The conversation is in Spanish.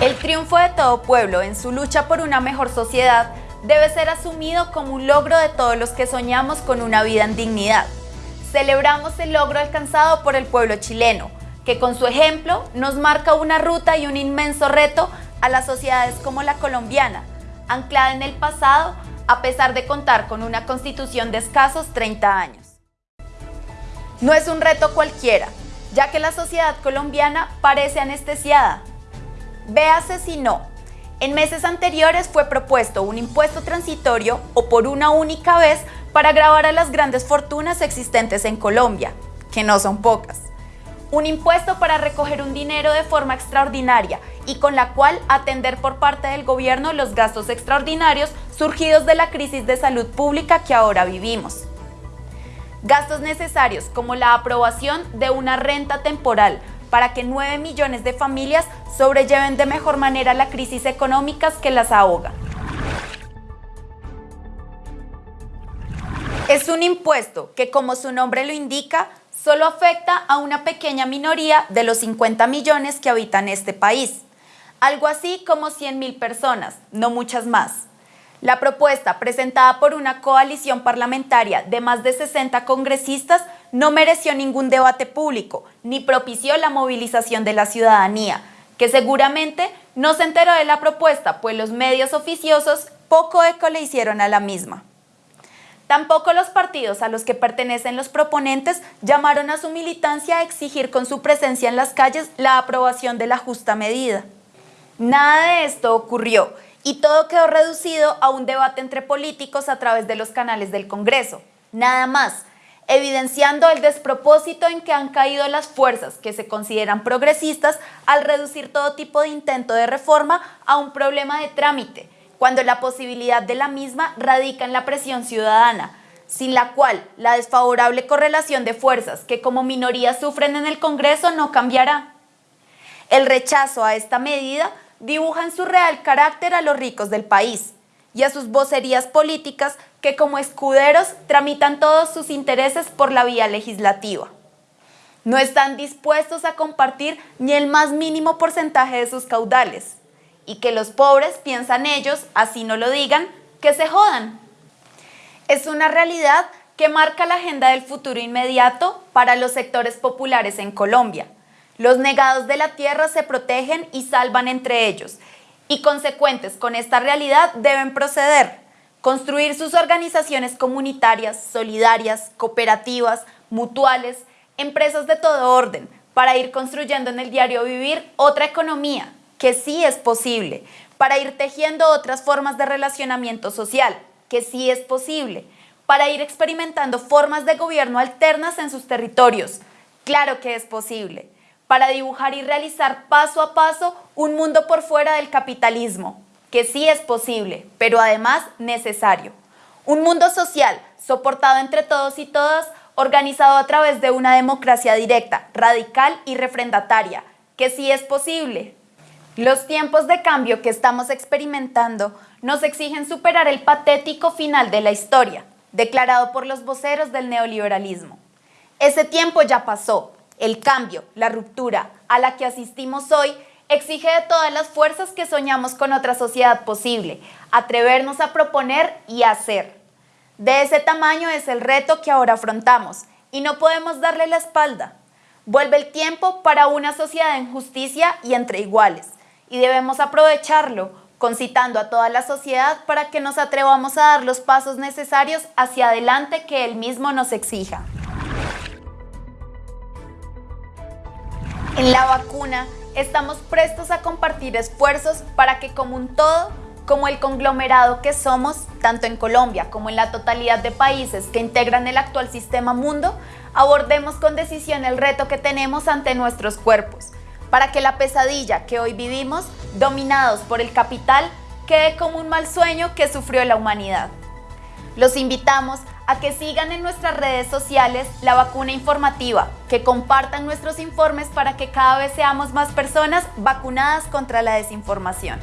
El triunfo de todo pueblo en su lucha por una mejor sociedad debe ser asumido como un logro de todos los que soñamos con una vida en dignidad. Celebramos el logro alcanzado por el pueblo chileno, que con su ejemplo nos marca una ruta y un inmenso reto a las sociedades como la colombiana, anclada en el pasado a pesar de contar con una constitución de escasos 30 años. No es un reto cualquiera, ya que la sociedad colombiana parece anestesiada. Véase si no. En meses anteriores fue propuesto un impuesto transitorio o por una única vez para grabar a las grandes fortunas existentes en Colombia, que no son pocas. Un impuesto para recoger un dinero de forma extraordinaria y con la cual atender por parte del gobierno los gastos extraordinarios surgidos de la crisis de salud pública que ahora vivimos. Gastos necesarios como la aprobación de una renta temporal para que 9 millones de familias sobrelleven de mejor manera la crisis económica que las ahoga. Es un impuesto que, como su nombre lo indica, solo afecta a una pequeña minoría de los 50 millones que habitan este país. Algo así como 100 mil personas, no muchas más. La propuesta presentada por una coalición parlamentaria de más de 60 congresistas no mereció ningún debate público ni propició la movilización de la ciudadanía, que seguramente no se enteró de la propuesta, pues los medios oficiosos poco eco le hicieron a la misma. Tampoco los partidos a los que pertenecen los proponentes llamaron a su militancia a exigir con su presencia en las calles la aprobación de la justa medida. Nada de esto ocurrió y todo quedó reducido a un debate entre políticos a través de los canales del Congreso. Nada más, evidenciando el despropósito en que han caído las fuerzas que se consideran progresistas al reducir todo tipo de intento de reforma a un problema de trámite, cuando la posibilidad de la misma radica en la presión ciudadana, sin la cual la desfavorable correlación de fuerzas que como minoría sufren en el Congreso no cambiará. El rechazo a esta medida dibujan su real carácter a los ricos del país y a sus vocerías políticas que como escuderos tramitan todos sus intereses por la vía legislativa. No están dispuestos a compartir ni el más mínimo porcentaje de sus caudales y que los pobres piensan ellos, así no lo digan, que se jodan. Es una realidad que marca la agenda del futuro inmediato para los sectores populares en Colombia los negados de la tierra se protegen y salvan entre ellos, y consecuentes con esta realidad deben proceder, construir sus organizaciones comunitarias, solidarias, cooperativas, mutuales, empresas de todo orden, para ir construyendo en el diario vivir otra economía, que sí es posible, para ir tejiendo otras formas de relacionamiento social, que sí es posible, para ir experimentando formas de gobierno alternas en sus territorios, claro que es posible, para dibujar y realizar paso a paso un mundo por fuera del capitalismo, que sí es posible, pero además necesario. Un mundo social, soportado entre todos y todas, organizado a través de una democracia directa, radical y refrendataria, que sí es posible. Los tiempos de cambio que estamos experimentando nos exigen superar el patético final de la historia, declarado por los voceros del neoliberalismo. Ese tiempo ya pasó, el cambio, la ruptura a la que asistimos hoy exige de todas las fuerzas que soñamos con otra sociedad posible, atrevernos a proponer y hacer. De ese tamaño es el reto que ahora afrontamos y no podemos darle la espalda. Vuelve el tiempo para una sociedad en justicia y entre iguales y debemos aprovecharlo concitando a toda la sociedad para que nos atrevamos a dar los pasos necesarios hacia adelante que él mismo nos exija. En la vacuna estamos prestos a compartir esfuerzos para que como un todo, como el conglomerado que somos, tanto en Colombia como en la totalidad de países que integran el actual sistema mundo, abordemos con decisión el reto que tenemos ante nuestros cuerpos, para que la pesadilla que hoy vivimos, dominados por el capital, quede como un mal sueño que sufrió la humanidad. Los invitamos a que sigan en nuestras redes sociales la vacuna informativa, que compartan nuestros informes para que cada vez seamos más personas vacunadas contra la desinformación.